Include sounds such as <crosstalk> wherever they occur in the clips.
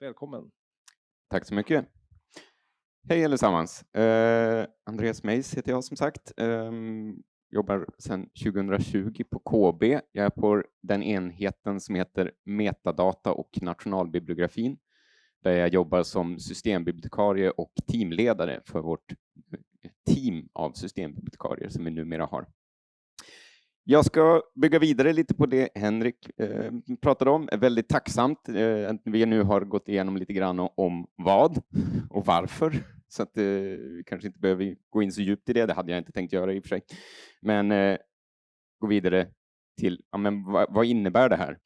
Välkommen. Tack så mycket. Hej allesammans. Eh, Andreas Meis heter jag som sagt. Eh, jobbar sedan 2020 på KB. Jag är på den enheten som heter metadata och nationalbibliografin där jag jobbar som systembibliotekarie och teamledare för vårt eh, team av systembibliotekarier som vi numera har. Jag ska bygga vidare lite på det Henrik eh, pratade om. Är väldigt tacksamt eh, att vi nu har gått igenom lite grann om vad och varför. Så att eh, vi kanske inte behöver gå in så djupt i det. Det hade jag inte tänkt göra i och för sig. Men eh, gå vidare till ja, men vad, vad innebär det här?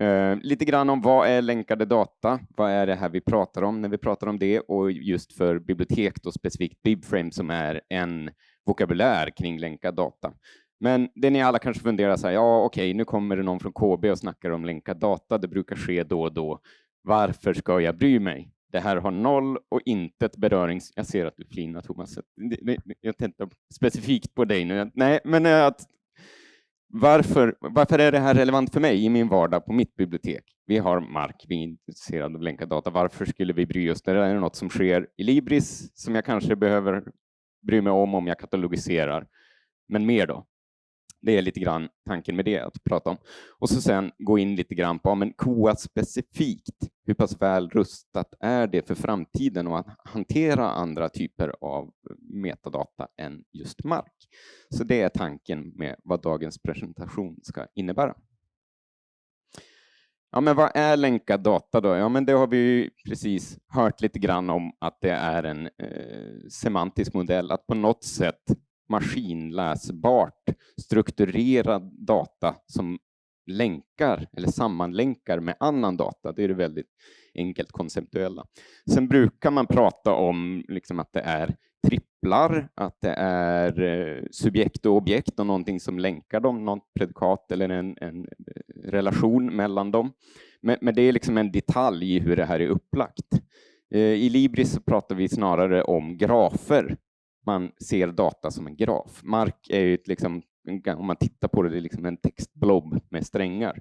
Eh, lite grann om vad är länkade data? Vad är det här vi pratar om när vi pratar om det? Och just för bibliotek då specifikt Bibframe som är en vokabulär kring länkad data. Men det ni alla kanske funderar så här, ja okej, nu kommer det någon från KB och snackar om länkad data, det brukar ske då och då. Varför ska jag bry mig? Det här har noll och intet berörings... Jag ser att du flinar Thomas. Jag tänkte specifikt på dig nu. Nej, men att varför, varför är det här relevant för mig i min vardag på mitt bibliotek? Vi har mark, vi är intresserade av länkad data. Varför skulle vi bry oss? Det är något som sker i Libris som jag kanske behöver bry mig om om jag katalogiserar. Men mer då? Det är lite grann tanken med det att prata om. Och så sen gå in lite grann på men KOA specifikt. Hur pass väl rustat är det för framtiden och att hantera andra typer av metadata än just mark? Så det är tanken med vad dagens presentation ska innebära. Ja, men vad är länkad data då? Ja, men det har vi precis hört lite grann om att det är en eh, semantisk modell, att på något sätt maskinläsbart strukturerad data som länkar eller sammanlänkar med annan data. Det är det väldigt enkelt konceptuella. Sen brukar man prata om liksom att det är tripplar, att det är eh, subjekt och objekt och någonting som länkar dem, något predikat eller en, en eh, relation mellan dem. Men, men, det är liksom en detalj i hur det här är upplagt. Eh, I Libris pratar vi snarare om grafer man ser data som en graf. Mark är ju liksom, om man tittar på det, det är liksom en textblob med strängar.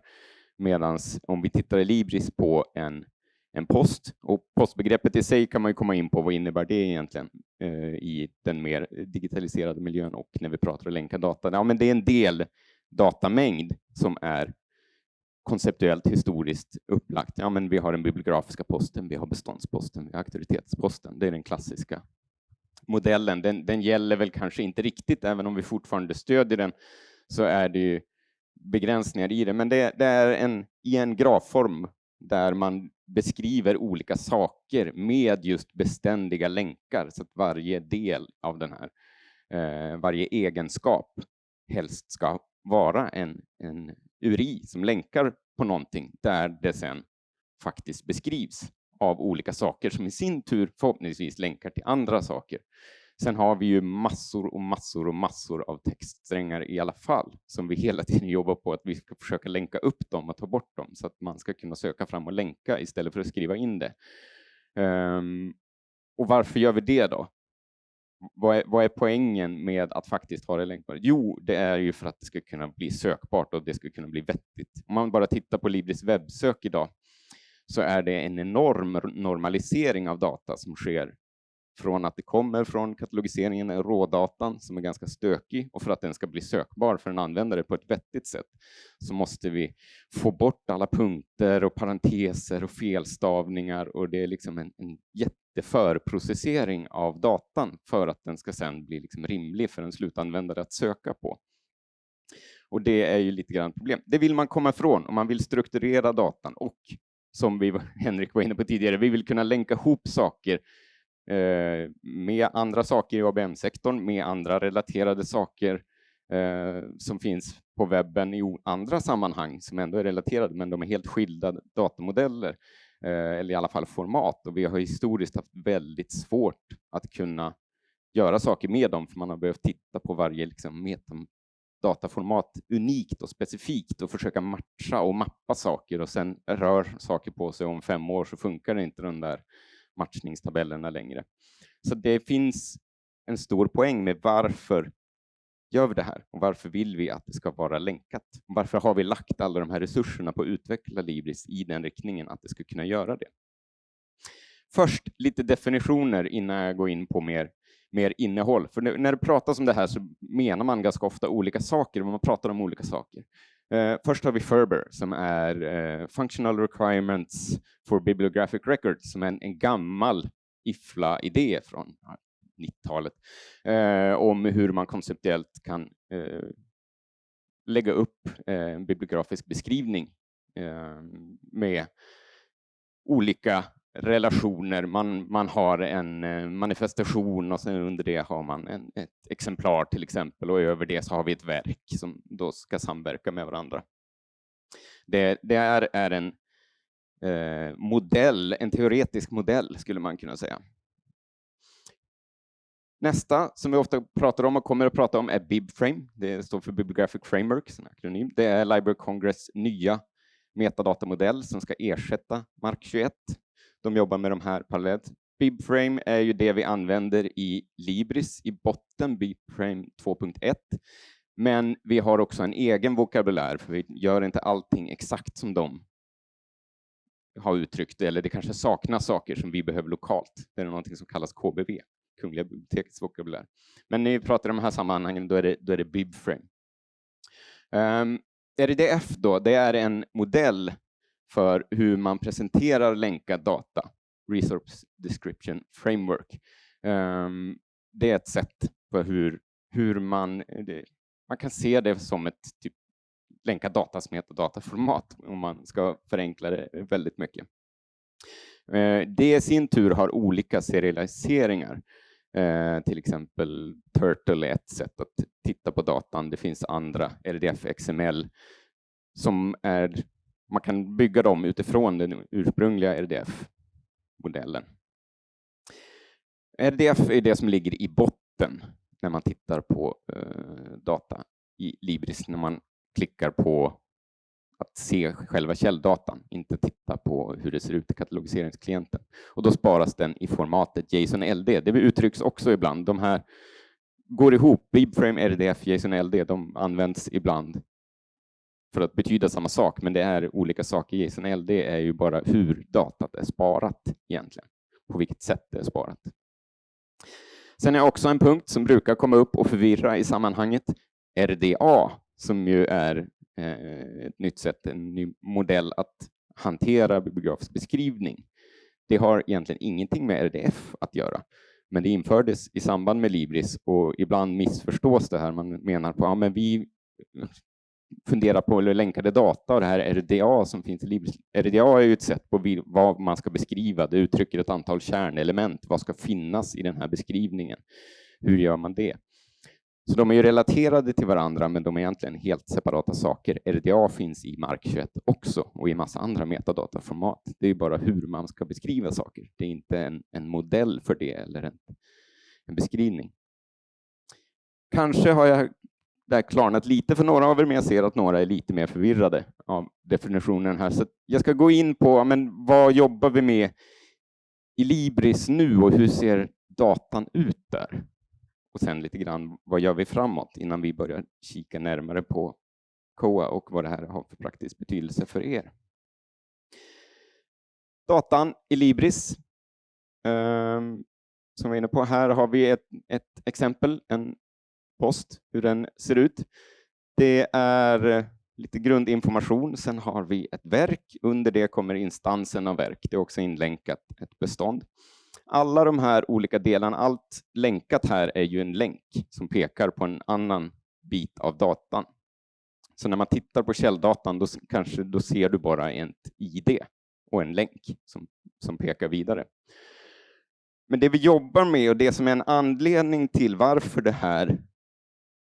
Medan om vi tittar i Libris på en, en post, och postbegreppet i sig kan man ju komma in på, vad innebär det egentligen eh, i den mer digitaliserade miljön och när vi pratar om länkad data? Ja, men det är en del datamängd som är konceptuellt historiskt upplagt. Ja, men vi har den bibliografiska posten, vi har beståndsposten, vi har auktoritetsposten. Det är den klassiska modellen, den, den gäller väl kanske inte riktigt, även om vi fortfarande stödjer den, så är det ju begränsningar i det. Men det, det är en, i en grafform där man beskriver olika saker med just beständiga länkar, så att varje del av den här, eh, varje egenskap helst ska vara en, en URI som länkar på någonting där det sen faktiskt beskrivs av olika saker som i sin tur förhoppningsvis länkar till andra saker. Sen har vi ju massor och massor och massor av textsträngar i alla fall som vi hela tiden <laughs> jobbar på att vi ska försöka länka upp dem och ta bort dem så att man ska kunna söka fram och länka istället för att skriva in det. Um, och varför gör vi det då? Vad är, vad är, poängen med att faktiskt ha det länkbart? Jo, det är ju för att det ska kunna bli sökbart och det ska kunna bli vettigt. Om man bara tittar på Libris webbsök idag så är det en enorm normalisering av data som sker från att det kommer från katalogiseringen, rådatan som är ganska stökig och för att den ska bli sökbar för en användare på ett vettigt sätt så måste vi få bort alla punkter och parenteser och felstavningar och det är liksom en, en jätteförprocessering av datan för att den ska sen bli liksom rimlig för en slutanvändare att söka på. Och det är ju lite grann ett problem. Det vill man komma ifrån om man vill strukturera datan och som vi, <laughs> Henrik var inne på tidigare, vi vill kunna länka ihop saker eh, med andra saker i ABM-sektorn, med andra relaterade saker eh, som finns på webben i andra sammanhang som ändå är relaterade, men de är helt skilda datamodeller eh, eller i alla fall format. Och vi har historiskt haft väldigt svårt att kunna göra saker med dem, för man har behövt titta på varje liksom, dataformat unikt och specifikt och försöka matcha och mappa saker och sen rör saker på sig om fem år så funkar det inte de där matchningstabellerna längre. Så det finns en stor poäng med varför gör vi det här och varför vill vi att det ska vara länkat? Varför har vi lagt alla de här resurserna på att utveckla Libris i den riktningen att det ska kunna göra det? Först lite definitioner innan jag går in på mer, mer innehåll. För när det pratas om det här så menar man ganska ofta olika saker, man pratar om olika saker. Eh, först har vi Ferber som är eh, Functional Requirements for Bibliographic Records, som är en, en gammal IFLA-idé från 90-talet eh, om hur man konceptuellt kan eh, lägga upp eh, en bibliografisk beskrivning eh, med olika relationer. Man, man har en eh, manifestation och sen under det har man en, ett exemplar till exempel och över det så har vi ett verk som då ska samverka med varandra. Det, det är, är en eh, modell, en teoretisk modell skulle man kunna säga. Nästa som vi ofta pratar om och kommer att prata om är BibFrame. Det står för Bibliographic Framework, en akronym. Det är Library Congress nya metadatamodell som ska ersätta Mark 21 de jobbar med de här parallellt. Bibframe är ju det vi använder i Libris i botten, Bibframe 2.1. Men vi har också en egen vokabulär, för vi gör inte allting exakt som de har uttryckt eller det kanske saknas saker som vi behöver lokalt. Det är någonting som kallas KBV, Kungliga bibliotekets vokabulär. Men när vi pratar om de här sammanhangen, då är det, då är det Bibframe. Ehm, um, RDF då, det är en modell för hur man presenterar länkad data, Resource Description Framework. Um, det är ett sätt för hur, hur man, eh, det, man kan se det som ett typ länkad data som heter dataformat om man ska förenkla det väldigt mycket. Uh, det i sin tur har olika serialiseringar. Uh, till exempel Turtle är ett sätt att titta på datan. Det finns andra, RDF XML, som är man kan bygga dem utifrån den ursprungliga RDF-modellen. RDF är det som ligger i botten när man tittar på eh, data i Libris, när man klickar på att se själva källdatan, inte titta på hur det ser ut i katalogiseringsklienten. Och då sparas den i formatet JSON-LD. Det uttrycks också ibland. De här går ihop. Bibframe, RDF, JSON-LD, de används ibland för att betyda samma sak, men det är olika saker. JSON-LD är ju bara hur datat är sparat egentligen, på vilket sätt det är sparat. Sen är också en punkt som brukar komma upp och förvirra i sammanhanget, RDA, som ju är eh, ett nytt sätt, en ny modell att hantera bibliografisk beskrivning. Det har egentligen ingenting med RDF att göra, men det infördes i samband med Libris och ibland missförstås det här. Man menar på att ja, vi fundera på eller länkade data och det här RDA som finns i Libris. RDA är ju ett sätt på vad man ska beskriva. Det uttrycker ett antal kärnelement. Vad ska finnas i den här beskrivningen? Hur gör man det? Så de är ju relaterade till varandra, men de är egentligen helt separata saker. RDA finns i Mark 21 också och i massa andra metadataformat. Det är bara hur man ska beskriva saker. Det är inte en, en modell för det eller en, en beskrivning. Kanske har jag det har klarnat lite för några av er, men jag ser att några är lite mer förvirrade av definitionen här. Så jag ska gå in på men vad jobbar vi med i Libris nu och hur ser datan ut där? Och sen lite grann vad gör vi framåt innan vi börjar kika närmare på Coa och vad det här har för praktisk betydelse för er. Datan i Libris. Um, som vi är inne på, här har vi ett, ett exempel, en post, hur den ser ut. Det är eh, lite grundinformation. Sen har vi ett verk. Under det kommer instansen av verk. Det är också inlänkat ett bestånd. Alla de här olika delarna, allt länkat här är ju en länk som pekar på en annan bit av datan. Så när man tittar på källdatan, då, kanske, då ser du bara ett ID och en länk som, som pekar vidare. Men det vi jobbar med och det som är en anledning till varför det här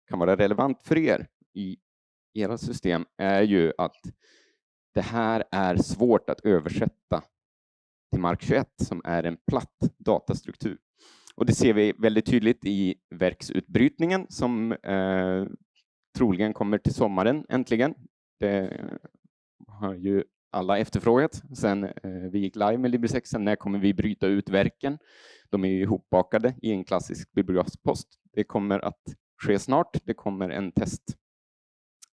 kan vara relevant för er i era system är ju att det här är svårt att översätta till Mark 21 som är en platt datastruktur. Och det ser vi väldigt tydligt i verksutbrytningen som eh, troligen kommer till sommaren äntligen. Det har ju alla efterfrågat sen eh, vi gick live med LibriSex. När kommer vi bryta ut verken? De är ju ihopbakade i en klassisk bibliografspost. Det kommer att ske snart. Det kommer en test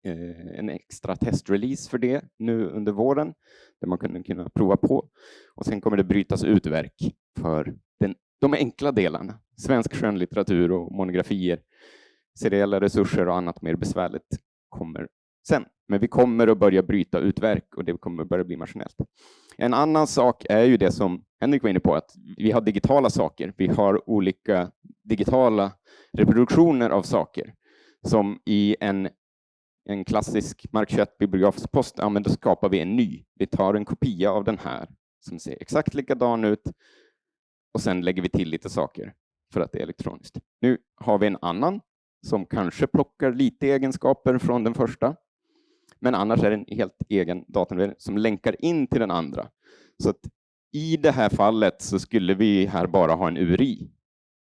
eh, en extra testrelease för det nu under våren, där man kunde kunna prova på. Och sen kommer det brytas ut verk för den, de enkla delarna, svensk skönlitteratur och monografier, seriella resurser och annat mer besvärligt kommer sen. Men vi kommer att börja bryta ut verk och det kommer att börja bli maskinellt. En annan sak är ju det som Henrik var inne på, att vi har digitala saker. Vi har olika digitala reproduktioner av saker som i en, en klassisk Mark 21 bibliografisk post, ja, men då skapar vi en ny. Vi tar en kopia av den här som ser exakt likadan ut och sen lägger vi till lite saker för att det är elektroniskt. Nu har vi en annan som kanske plockar lite egenskaper från den första, men annars är det en helt egen datorn som länkar in till den andra. Så att i det här fallet så skulle vi här bara ha en URI,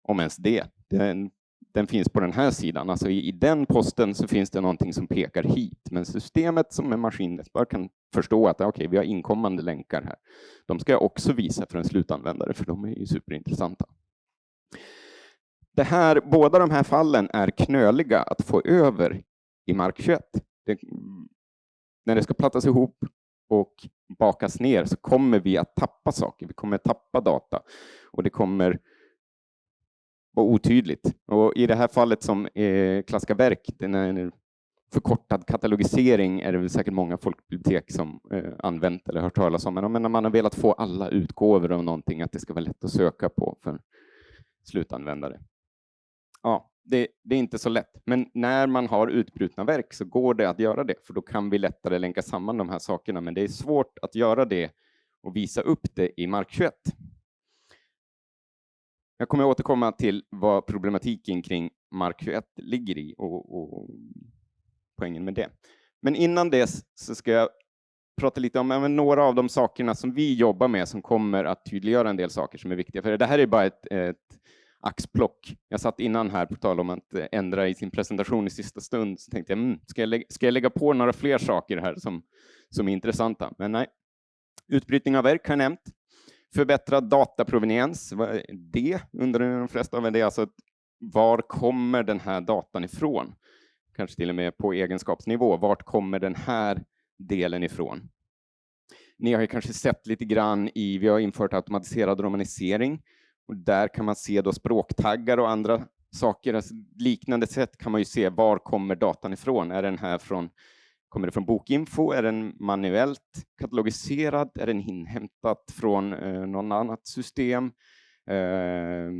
om ens det. Den, den finns på den här sidan, alltså i, i, den posten så finns det någonting som pekar hit, men systemet som är maskinnätverk kan förstå att okay, vi har inkommande länkar här. De ska jag också visa för en slutanvändare, för de är ju superintressanta. Det här, båda de här fallen är knöliga att få över i Mark 21. Det, när det ska plattas ihop och bakas ner så kommer vi att tappa saker. Vi kommer att tappa data och det kommer vara otydligt. Och I det här fallet som eh, är klassiska verk, den är förkortad katalogisering är det väl säkert många folkbibliotek som eh, använt eller hört talas om. Men när man har velat få alla utgåvor av någonting, att det ska vara lätt att söka på för slutanvändare. Ja, det, det, är inte så lätt, men när man har utbrutna verk så går det att göra det, för då kan vi lättare länka samman de här sakerna. Men det är svårt att göra det och visa upp det i Mark 21. Jag kommer återkomma till vad problematiken kring Mark 21 ligger i och, och poängen med det. Men innan dess så ska jag prata lite om även några av de sakerna som vi jobbar med som kommer att tydliggöra en del saker som är viktiga. För det här är bara ett, ett axplock. Jag satt innan här, på tal om att eh, ändra i sin presentation i sista stund, så tänkte jag, mm, ska, jag lägga, ska jag lägga på några fler saker här som, som är intressanta? Men nej. Utbrytning av verk har jag nämnt. Förbättrad dataproveniens, det undrar de flesta av er, det är alltså var kommer den här datan ifrån? Kanske till och med på egenskapsnivå. Vart kommer den här delen ifrån? Ni har ju kanske sett lite grann i, vi har infört automatiserad romanisering och där kan man se då språktaggar och andra saker. Alltså liknande sätt kan man ju se var kommer datan ifrån. Är den här från, kommer det från Bokinfo? Är den manuellt katalogiserad? Är den inhämtat från eh, någon annat system? Eh,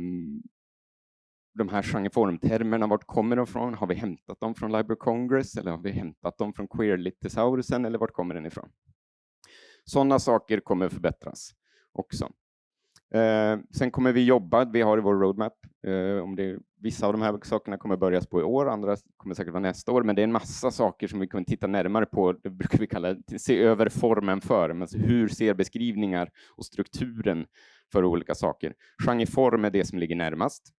de här genreformtermerna, vart kommer de ifrån? Har vi hämtat dem från Library Congress eller har vi hämtat dem från Queerlittesaurusen eller vart kommer den ifrån? Sådana saker kommer förbättras också. Eh, sen kommer vi jobba, vi har i vår roadmap, eh, om det, vissa av de här sakerna kommer börjas på i år, andra kommer säkert vara nästa år, men det är en massa saker som vi kommer titta närmare på, det brukar vi kalla se över formen för, alltså hur ser beskrivningar och strukturen för olika saker. Genreform är det som ligger närmast.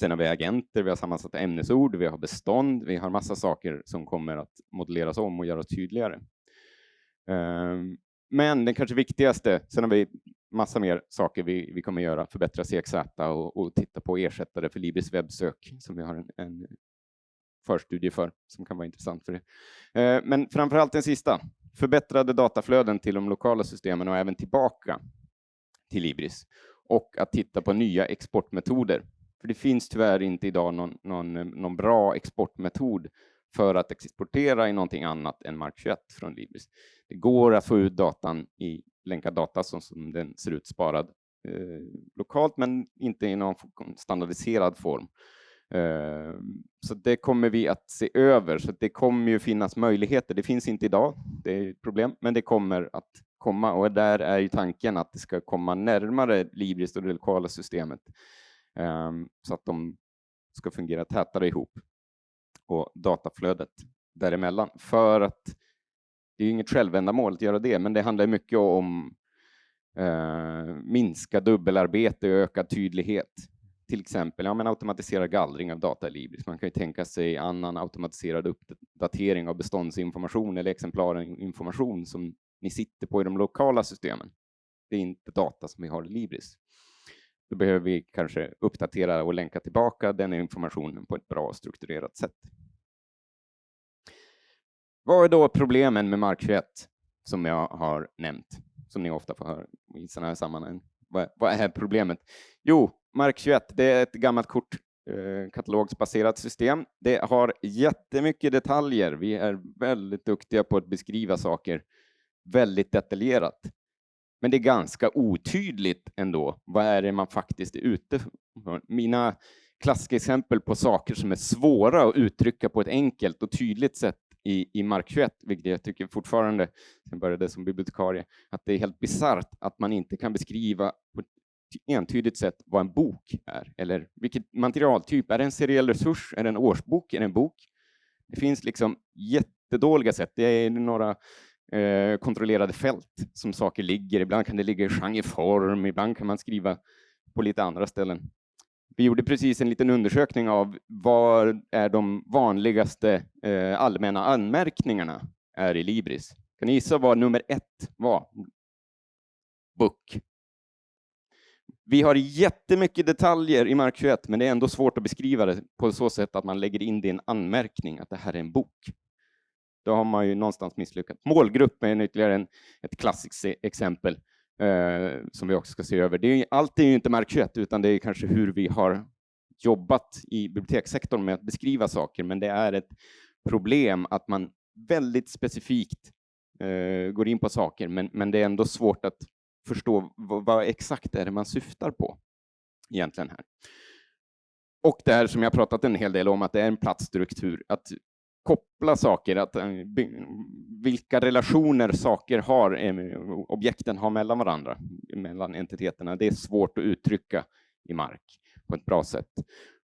Sen har vi agenter, vi har sammansatta ämnesord, vi har bestånd, vi har massa saker som kommer att modelleras om och göras tydligare. Eh, men den kanske viktigaste, sen har vi massa mer saker vi, vi kommer göra, förbättra CXZ och, och titta på ersättare för Libris webbsök som vi har en, en förstudie för som kan vara intressant för det. Eh, men framför allt den sista, förbättrade dataflöden till de lokala systemen och även tillbaka till Libris och att titta på nya exportmetoder. För det finns tyvärr inte idag någon, någon, någon bra exportmetod för att exportera i någonting annat än Mark 21 från Libris. Det går att få ut datan i länkad data som, som den ser ut sparad eh, lokalt, men inte i någon standardiserad form. Eh, så det kommer vi att se över, så det kommer ju finnas möjligheter. Det finns inte idag, det är ett problem, men det kommer att komma och där är ju tanken att det ska komma närmare Libris och det lokala systemet eh, så att de ska fungera tätare ihop och dataflödet däremellan för att det är inget självändamål att göra det, men det handlar mycket om eh, minska dubbelarbete och ökad tydlighet. Till exempel ja, men automatiserad gallring av data i Libris. Man kan ju tänka sig annan automatiserad uppdatering av beståndsinformation eller exemplarinformation som ni sitter på i de lokala systemen. Det är inte data som vi har i Libris. Då behöver vi kanske uppdatera och länka tillbaka den informationen på ett bra strukturerat sätt. Vad är då problemen med Mark 21 som jag har nämnt, som ni ofta får höra i sådana här sammanhang? Vad, vad är problemet? Jo, Mark 21, det är ett gammalt kort eh, katalogsbaserat system. Det har jättemycket detaljer. Vi är väldigt duktiga på att beskriva saker väldigt detaljerat. Men det är ganska otydligt ändå. Vad är det man faktiskt är ute för? Mina klassiska exempel på saker som är svåra att uttrycka på ett enkelt och tydligt sätt i, i Mark 21, vilket jag tycker fortfarande, sen jag började som bibliotekarie, att det är helt bisarrt att man inte kan beskriva på ett entydigt sätt vad en bok är, eller vilket materialtyp. Är det en seriell resurs? Är det en årsbok? Är det en bok? Det finns liksom jättedåliga sätt. Det är några eh, kontrollerade fält som saker ligger. Ibland kan det ligga i genreform, ibland kan man skriva på lite andra ställen. Vi gjorde precis en liten undersökning av vad är de vanligaste eh, allmänna anmärkningarna är i Libris. Kan ni gissa vad nummer ett var? Book. Vi har jättemycket detaljer i Mark 21, men det är ändå svårt att beskriva det på så sätt att man lägger in det i en anmärkning, att det här är en bok. Då har man ju någonstans misslyckats. Målgrupp är ytterligare en, ett klassiskt exempel eh, som vi också ska se över. Det är, allt är ju inte Mark 21, utan det är kanske hur vi har jobbat i bibliotekssektorn med att beskriva saker, men det är ett problem att man väldigt specifikt eh, går in på saker, men, men det är ändå svårt att förstå vad, vad exakt är det man syftar på egentligen här. Och det här som jag pratat en hel del om, att det är en platsstruktur, att koppla saker, att, eh, vilka relationer saker har, eh, objekten har mellan varandra, mellan entiteterna. Det är svårt att uttrycka i mark på ett bra sätt.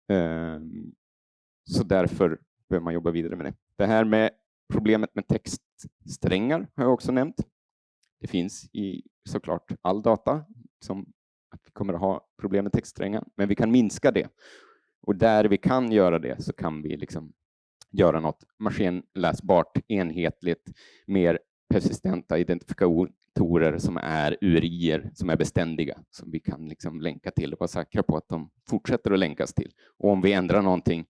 Ehm, så därför behöver man jobba vidare med det. Det här med problemet med textsträngar har jag också nämnt. Det finns i såklart all data som att vi kommer att ha problem med textsträngar, men vi kan minska det. Och där vi kan göra det så kan vi liksom göra något maskinläsbart, enhetligt, mer persistenta identifikatorer som är URIer som är beständiga, som vi kan liksom länka till och vara säkra på att de fortsätter att länkas till. Och om vi ändrar någonting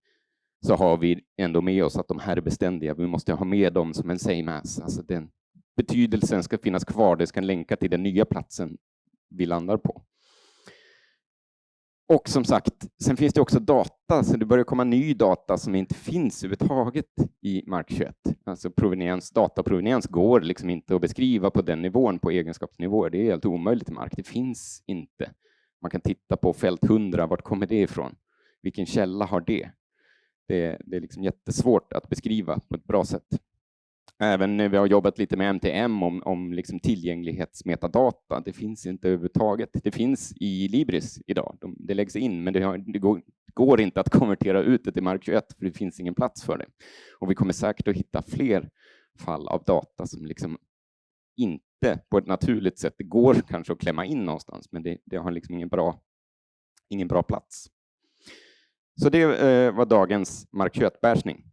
så har vi ändå med oss att de här är beständiga. Vi måste ha med dem som en same as, alltså den betydelsen ska finnas kvar, det ska länka till den nya platsen vi landar på. Och som sagt, sen finns det också data, så det börjar komma ny data som inte finns överhuvudtaget i Mark 21. Alltså proveniens, dataproveniens går liksom inte att beskriva på den nivån, på egenskapsnivåer. Det är helt omöjligt i Mark. Det finns inte. Man kan titta på fält 100, vart kommer det ifrån? Vilken källa har det? Det, det är liksom jättesvårt att beskriva på ett bra sätt. Även när vi har jobbat lite med MTM om, om liksom tillgänglighetsmetadata. Det finns inte överhuvudtaget. Det finns i Libris idag. De, det läggs in, men det, har, det går, går, inte att konvertera ut det till Mark 21 för det finns ingen plats för det. Och vi kommer säkert att hitta fler fall av data som liksom inte på ett naturligt sätt, det går <laughs> kanske att klämma in någonstans, men det, det har liksom ingen bra, ingen bra plats. Så det eh, var dagens Mark 21-bärsning.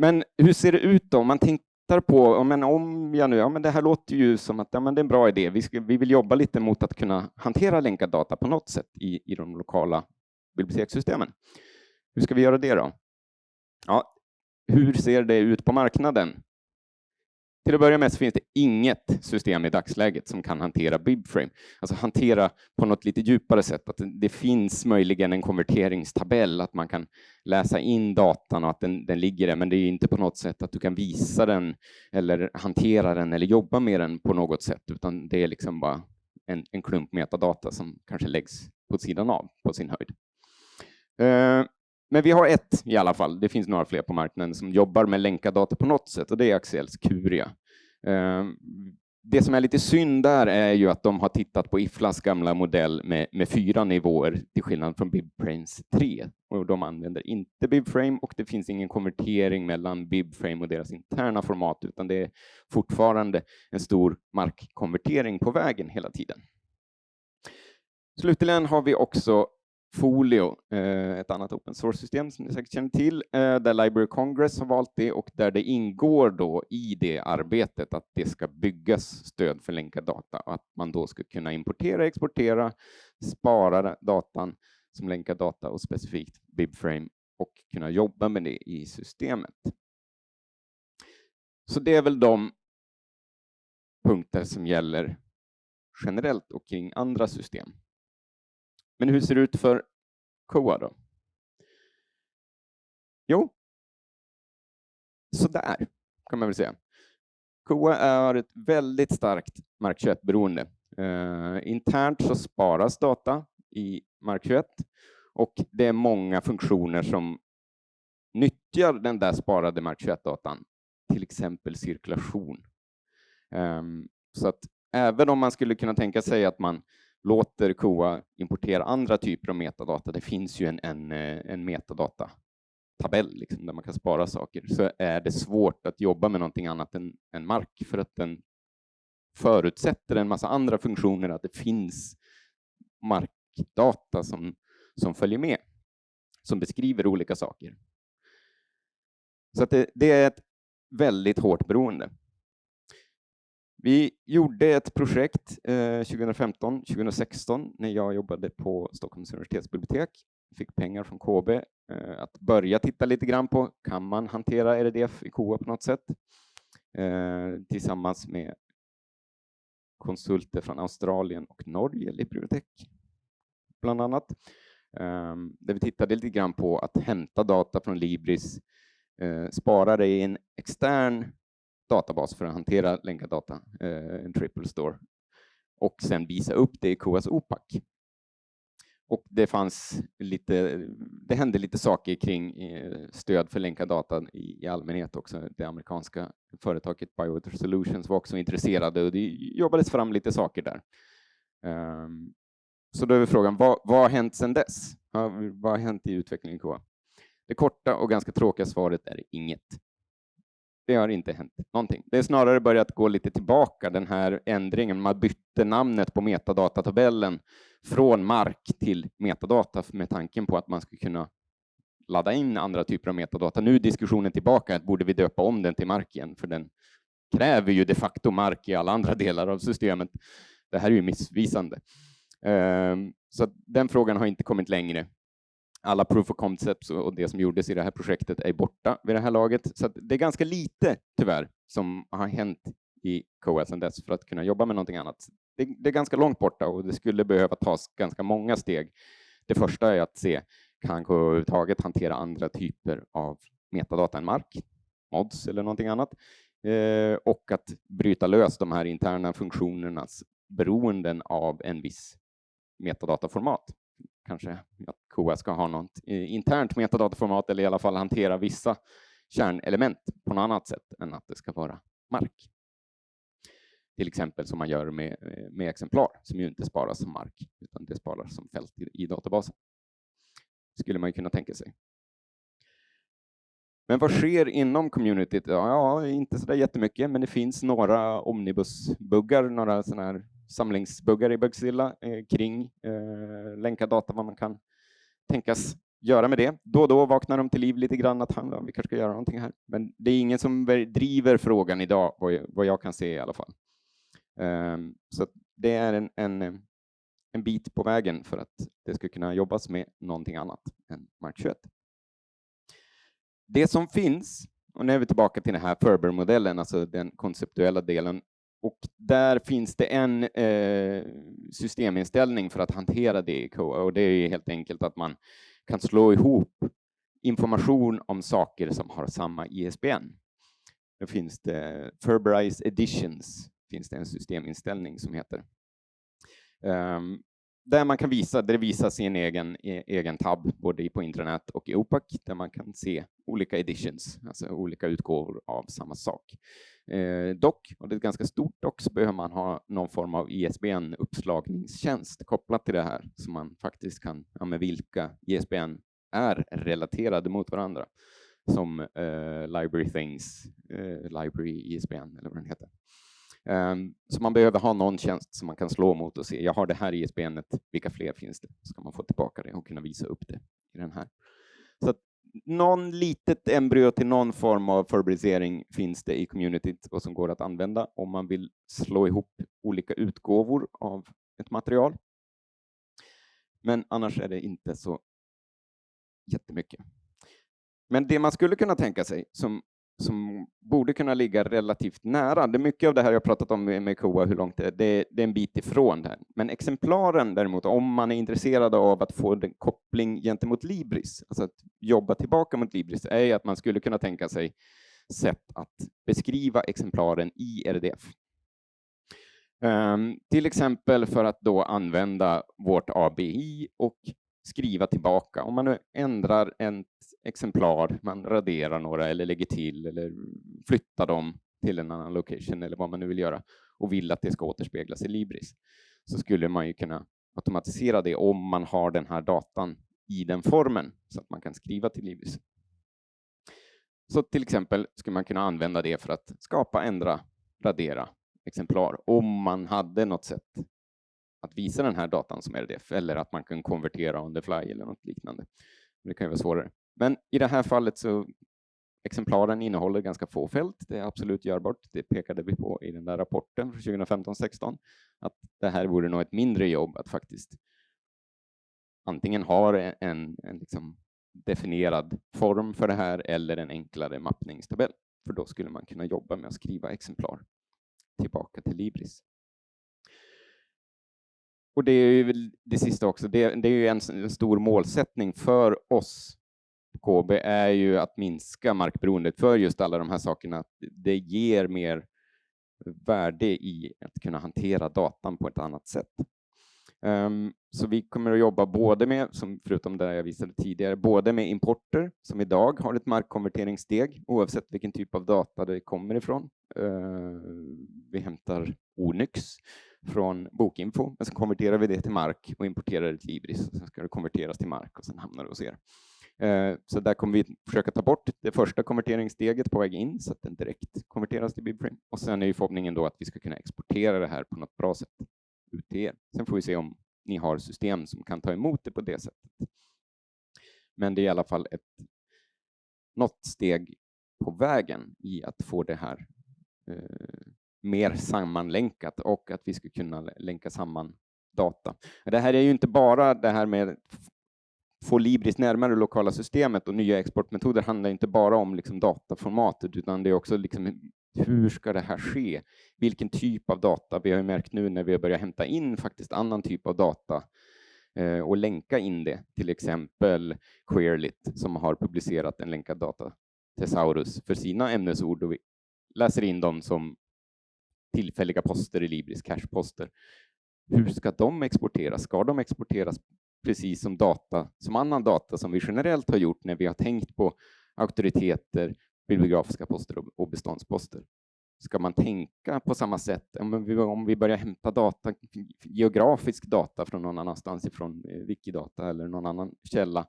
Men hur ser det ut då? Om man tittar på, men om jag nu, ja men det här låter ju som att ja, men det är en bra idé. Vi, ska, vi vill jobba lite mot att kunna hantera länkad data på något sätt i, i de lokala bibliotekssystemen. Hur ska vi göra det då? Ja, hur ser det ut på marknaden? Till att börja med så finns det inget system i dagsläget som kan hantera bibframe, alltså hantera på något lite djupare sätt. Att det finns möjligen en konverteringstabell, att man kan läsa in datan och att den, den ligger där, men det är inte på något sätt att du kan visa den eller hantera den eller jobba med den på något sätt, utan det är liksom bara en, en klump metadata som kanske läggs på sidan av på sin höjd. Eh, men vi har ett i alla fall. Det finns några fler på marknaden som jobbar med länkad data på något sätt och det är Axels Curia. Ehm, det som är lite synd där är ju att de har tittat på Iflas gamla modell med, med fyra nivåer till skillnad från BibFrames 3 och de använder inte BibFrame och det finns ingen konvertering mellan BibFrame och deras interna format utan det är fortfarande en stor markkonvertering på vägen hela tiden. Slutligen har vi också Folio, eh, ett annat open source-system som ni säkert känner till, eh, där Library Congress har valt det och där det ingår då i det arbetet att det ska byggas stöd för länkad data och att man då ska kunna importera, exportera, spara datan som länkad data och specifikt BibFrame och kunna jobba med det i systemet. Så det är väl de punkter som gäller generellt och kring andra system. Men hur ser det ut för KOA då? Jo, sådär kan man väl säga. KOA är ett väldigt starkt Mark 21-beroende. Eh, internt så sparas data i Mark 21 och det är många funktioner som nyttjar den där sparade Mark 21-datan, till exempel cirkulation. Eh, så att även om man skulle kunna tänka sig att man låter KOA importera andra typer av metadata, det finns ju en, en, eh, en metadata tabell liksom, där man kan spara saker, så är det svårt att jobba med någonting annat än, än mark för att den förutsätter en massa andra funktioner, att det finns markdata som, som följer med, som beskriver olika saker. Så att det, det är ett väldigt hårt beroende. Vi gjorde ett projekt eh, 2015, 2016 när jag jobbade på Stockholms universitetsbibliotek. Fick pengar från KB eh, att börja titta lite grann på kan man hantera RDF i KOA på något sätt eh, tillsammans med konsulter från Australien och Norge bibliotek bland annat. Ehm, där vi tittade lite grann på att hämta data från Libris, uh, spara det i en extern databas för att hantera länkad data, eh, en triple store, och sen visa upp det i KS OPAC. Och det fanns lite, det hände lite saker kring eh, stöd för länkad data i, i allmänhet också. Det amerikanska företaget Biowater Solutions var också intresserade och det jobbades fram lite saker där. Um, så då är frågan, vad, vad har hänt sedan dess? Vad har hänt i utvecklingen i KA? Det korta och ganska tråkiga svaret är inget. Det har inte hänt någonting. Det är snarare börjat gå lite tillbaka, den här ändringen. Man bytte namnet på metadatatabellen från mark till metadata med tanken på att man skulle kunna ladda in andra typer av metadata. Nu är diskussionen tillbaka, borde vi döpa om den till mark igen? För den kräver ju de facto mark i alla andra delar av systemet. Det här är ju missvisande. Ehm, så den frågan har inte kommit längre. Alla proof of concepts och det som gjordes i det här projektet är borta vid det här laget, så det är ganska lite tyvärr som har hänt i KOA sedan dess för att kunna jobba med någonting annat. Det, det, är ganska långt borta och det skulle behöva tas ganska många steg. Det första är att se, kan KOA överhuvudtaget hantera andra typer av metadata än mark, mods eller någonting annat? Eh, och att bryta lös de här interna funktionernas beroenden av en viss metadataformat. Kanske att KOA ska ha något eh, internt metadataformat eller i alla fall hantera vissa kärnelement på något annat sätt än att det ska vara mark. Till exempel som man gör med, eh, med exemplar som ju inte sparas som mark utan det sparas som fält i, i databasen. Skulle man ju kunna tänka sig. Men vad sker inom communityt? Ja, ja inte så där jättemycket, men det finns några omnibusbuggar, några sådana här samlingsbuggar i Bugzilla eh, kring eh, länkad data, vad man kan tänkas göra med det. Då och då vaknar de till liv lite grann att han, vi kanske ska göra någonting här. Men det är ingen som driver frågan idag, vad jag, vad jag kan se i alla fall. Um, så det är en, en, en bit på vägen för att det ska kunna jobbas med någonting annat än Mark 21. Det som finns, och nu är vi tillbaka till den här Ferber-modellen, alltså den konceptuella delen och där finns det en eh, systeminställning för att hantera det i KOA och det är helt enkelt att man kan slå ihop information om saker som har samma ISBN. Då finns det Ferberize Editions, finns det en systeminställning som heter. Um, där man kan visa, där det visas i en egen, e, egen tab, både på intranät och i OPAC, där man kan se olika editions, alltså olika utgåvor av samma sak. Eh, dock, och det är ett ganska stort dock, så behöver man ha någon form av ISBN-uppslagningstjänst kopplat till det här, så man faktiskt kan, ja, med vilka ISBN är relaterade mot varandra, som eh, Library Things, eh, Library ISBN eller vad den heter. Ehm, så man behöver ha någon tjänst som man kan slå mot och se, jag har det här ISBN, vilka fler finns det? Så kan man få tillbaka det och kunna visa upp det i den här. Så någon litet embryo till någon form av förberedelsering finns det i communityt och som går att använda om man vill slå ihop olika utgåvor av ett material. Men annars är det inte så jättemycket. Men det man skulle kunna tänka sig som som borde kunna ligga relativt nära. Det är mycket av det här jag pratat om med KOA, hur långt det är, det, det är en bit ifrån det Men exemplaren däremot, om man är intresserad av att få en koppling gentemot Libris, alltså att jobba tillbaka mot Libris, är att man skulle kunna tänka sig sätt att beskriva exemplaren i RDF. Um, ehm, till exempel för att då använda vårt ABI och skriva tillbaka. Om man nu ändrar ett exemplar, man raderar några eller lägger till eller flyttar dem till en annan location eller vad man nu vill göra och vill att det ska återspeglas i Libris, så skulle man ju kunna automatisera det om man har den här datan i den formen så att man kan skriva till Libris. Så till exempel skulle man kunna använda det för att skapa, ändra, radera exemplar om man hade något sätt att visa den här datan som RDF eller att man kan konvertera on the fly eller något liknande. Det kan ju vara svårare. Men i det här fallet så exemplaren innehåller ganska få fält. Det är absolut görbart. Det pekade vi på i den där rapporten från 2015-16 att det här vore nog ett mindre jobb att faktiskt antingen ha en, en liksom definierad form för det här eller en enklare mappningstabell. För då skulle man kunna jobba med att skriva exemplar tillbaka till Libris. Och det är ju det sista också, det, det är ju en, en, stor målsättning för oss på KB är ju att minska markberoendet för just alla de här sakerna. Det ger mer värde i att kunna hantera datan på ett annat sätt. Um, så vi kommer att jobba både med, som förutom det jag visade tidigare, både med importer som idag har ett markkonverteringssteg oavsett vilken typ av data det kommer ifrån. Uh, vi hämtar Onyx från Bokinfo, men så konverterar vi det till mark och importerar det till Ibris. Sen ska det konverteras till mark och sen hamnar det hos er. Eh, så där kommer vi försöka ta bort det första konverteringssteget på väg in så att den direkt konverteras till Bibframe. Och sen är ju förhoppningen då att vi ska kunna exportera det här på något bra sätt ut till er. Sen får vi se om ni har system som kan ta emot det på det sättet. Men det är i alla fall ett, något steg på vägen i att få det här eh, mer sammanlänkat och att vi ska kunna länka samman data. Det här är ju inte bara det här med få Libris närmare det lokala systemet och nya exportmetoder handlar inte bara om liksom dataformatet utan det är också liksom hur ska det här ske? Vilken typ av data? Vi har ju märkt nu när vi har börjat hämta in faktiskt annan typ av data eh, och länka in det, till exempel Queerlit som har publicerat en länkad data Thesaurus för sina ämnesord och vi läser in dem som tillfälliga poster i Libris, cashposter. Hur ska de exporteras? Ska de exporteras precis som data, som annan data som vi generellt har gjort när vi har tänkt på auktoriteter, bibliografiska poster och beståndsposter. Ska man tänka på samma sätt om vi börjar hämta data, geografisk data från någon annanstans ifrån eh, Wikidata eller någon annan källa?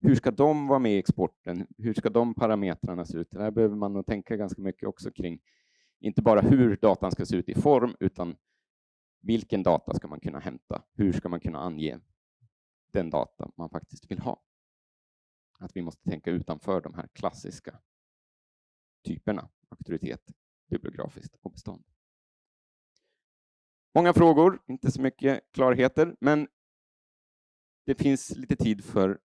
Hur ska de vara med i exporten? Hur ska de parametrarna se ut? Det här behöver man nog tänka ganska mycket också kring, inte bara hur datan ska se ut i form, utan vilken data ska man kunna hämta? Hur ska man kunna ange den data man faktiskt vill ha? Att vi måste tänka utanför de här klassiska typerna, auktoritet, bibliografiskt och bestånd. Många frågor, inte så mycket klarheter, men det finns lite tid för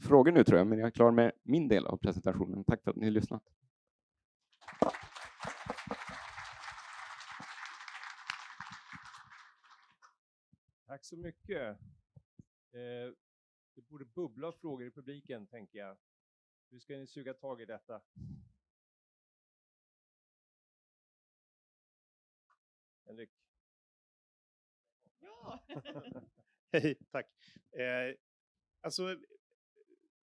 frågor nu tror jag, men jag är klar med min del av presentationen. Tack för att ni har lyssnat. Tack så mycket. Eh, det borde bubbla frågor i publiken, tänker jag. Hur ska ni suga tag i detta? Henrik? Ja! <laughs> Hej, tack. Eh, alltså,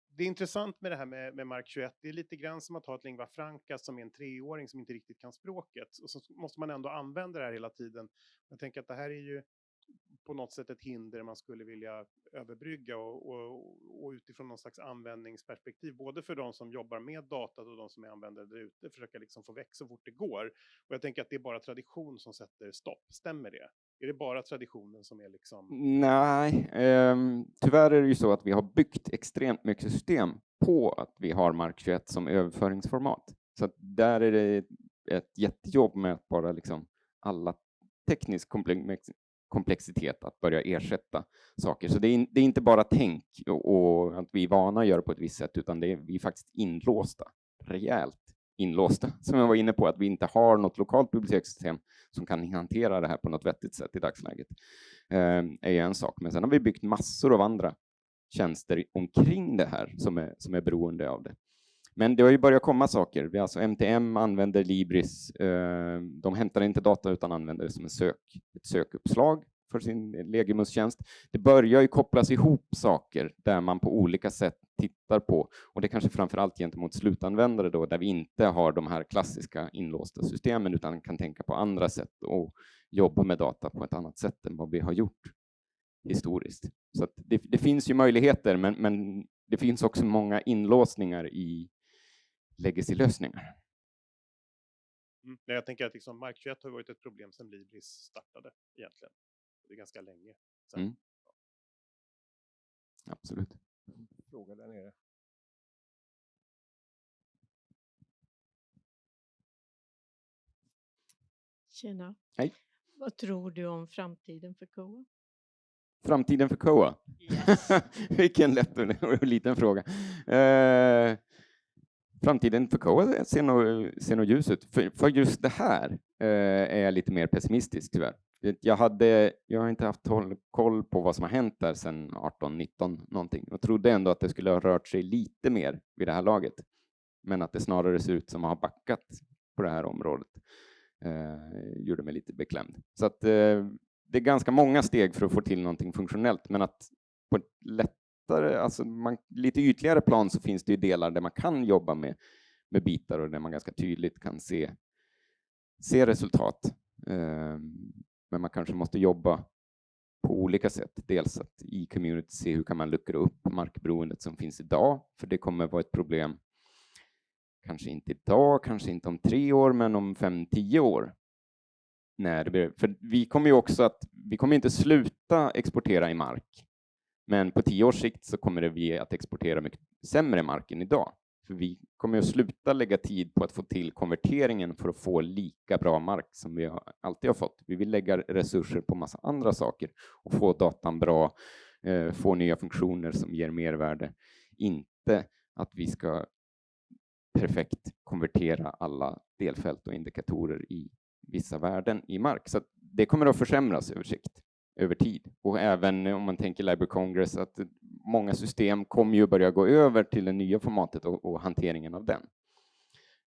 det är intressant med det här med, med Mark 21. Det är lite grann som att ha ett lingua franca som är en treåring som inte riktigt kan språket. Och så måste man ändå använda det här hela tiden. Jag tänker att det här är ju på något sätt ett hinder man skulle vilja överbrygga och, och, och, utifrån någon slags användningsperspektiv, både för de som jobbar med datat och de som är användare där ute, försöka liksom få växa så fort det går. Och jag tänker att det är bara tradition som sätter stopp, stämmer det? Är det bara traditionen som är liksom... Nej, eh, tyvärr är det ju så att vi har byggt extremt mycket system på att vi har Mark 21 som överföringsformat. Så att där är det ett jättejobb med att bara liksom alla teknisk komplexitet att börja ersätta saker. Så det är, det är inte bara tänk och, och, att vi är vana att göra på ett visst sätt, utan det är, vi är faktiskt inlåsta rejält inlåsta. <laughs> Som jag var inne på, att vi inte har något lokalt bibliotekssystem som kan hantera det här på något vettigt sätt i dagsläget. Eh, är ju en sak, men sen har vi byggt massor av andra tjänster omkring det här som är, som är beroende av det. Men det har ju börjat komma saker. Vi alltså MTM använder Libris. Eh, de hämtar inte data utan använder det som en sök, ett sökuppslag för sin Legimus-tjänst. Det börjar ju kopplas ihop saker där man på olika sätt tittar på, och det kanske framför allt gentemot slutanvändare då, där vi inte har de här klassiska inlåsta systemen utan kan tänka på andra sätt och jobba med data på ett annat sätt än vad vi har gjort historiskt. Så det, det, finns ju möjligheter, men, men det finns också många inlåsningar i legacy-lösningar. Mm. Jag tänker att liksom Mark 21 har varit ett problem sedan Libris startade egentligen. Det är ganska länge sedan. Mm. Absolut. Fråga där nere. Tjena. Hej. Vad tror du om framtiden för KOA? Framtiden för KOA? Yes. <laughs> Vilken lätt och liten fråga. Eh, framtiden för KOA ser nog, ser nog ljus ut. För, för just det här eh, är jag lite mer pessimistisk tyvärr. Jag, hade, jag har inte haft koll på vad som har hänt där sedan 18, 19 någonting och trodde ändå att det skulle ha rört sig lite mer vid det här laget. Men att det snarare ser ut som att ha backat på det här området eh, gjorde mig lite beklämd. Så att eh, det är ganska många steg för att få till någonting funktionellt, men att på ett lättare, alltså man, lite ytligare plan så finns det ju delar där man kan jobba med, med bitar och där man ganska tydligt kan se, se resultat. Eh, men man kanske måste jobba på olika sätt. Dels att i community se hur kan man luckra upp markberoendet som finns idag, för det kommer vara ett problem. Kanske inte idag, kanske inte om tre år, men om fem, tio år. Nej, det blir, för vi kommer ju också att, vi kommer inte sluta exportera i mark, men på tio års sikt så kommer det vi att exportera mycket sämre mark än idag. För vi kommer att sluta lägga tid på att få till konverteringen för att få lika bra mark som vi alltid har fått. Vi vill lägga resurser på massa andra saker och få datan bra, eh, få nya funktioner som ger mervärde. Inte att vi ska perfekt konvertera alla delfält och indikatorer i vissa värden i mark. Så det kommer att försämras över sikt över tid. Och även om man tänker Library Congress, att många system kommer ju börja gå över till det nya formatet och, och hanteringen av den.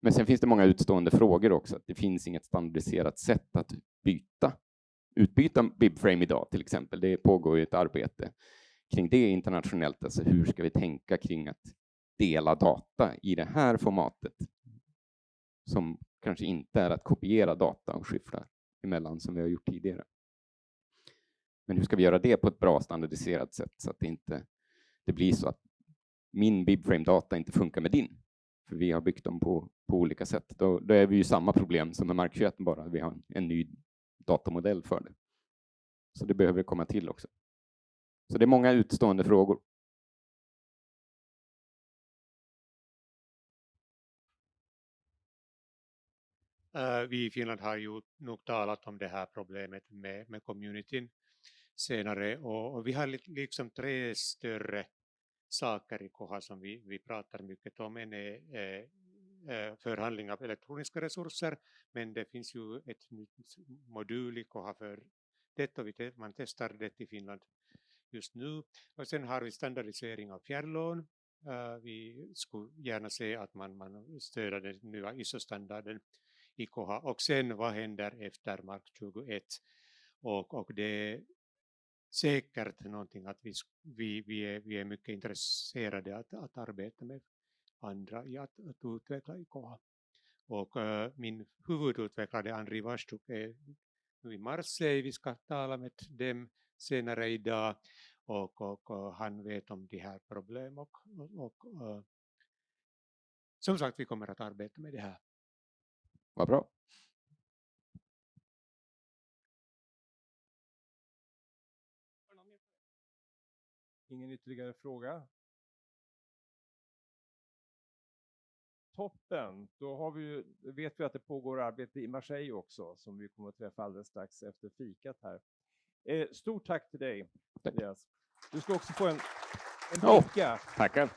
Men sen finns det många utstående frågor också. Att det finns inget standardiserat sätt att byta, utbyta bibframe idag till exempel. Det pågår ju ett arbete kring det internationellt. Alltså hur ska vi tänka kring att dela data i det här formatet? Som kanske inte är att kopiera data och skyffla emellan som vi har gjort tidigare. Men hur ska vi göra det på ett bra standardiserat sätt så att det inte det blir så att min bibframe-data inte funkar med din? För vi har byggt dem på, på olika sätt. Då, då är vi ju samma problem som med Mark 21, bara vi har en, en ny datamodell för det. Så det behöver komma till också. Så det är många utstående frågor. Uh, vi i Finland har ju nog talat om det här problemet med, med communityn senare och, och vi har liksom tre större saker i KOHA som vi, vi pratar mycket om. En är eh, eh förhandling av elektroniska resurser men det finns ju ett nytt modul i KOHA för det och man testar det i Finland just nu. Och sen har vi standardisering av fjärrlån. Uh, vi skulle gärna se att man, man stöder den nya ISO-standarden i KOHA. Och sen vad händer efter mark 21? Och, och det säkert någonting att vi, vi, vi, är, vi är mycket intresserade att, att arbeta med andra i att, att utveckla IKH. Och äh, min huvudutvecklare Andri Vastuk är nu i Marseille. Vi ska tala med dem senare idag och, och, och han vet om de här problemen och, och, och som sagt vi kommer att arbeta med det här. Vad bra. Ingen ytterligare fråga? Toppen, då har vi, vet vi att det pågår arbete i Marseille också som vi kommer att träffa alldeles strax efter fikat här. Eh, stort tack till dig, Andreas. Du ska också få en, en oh, bricka. Tackar.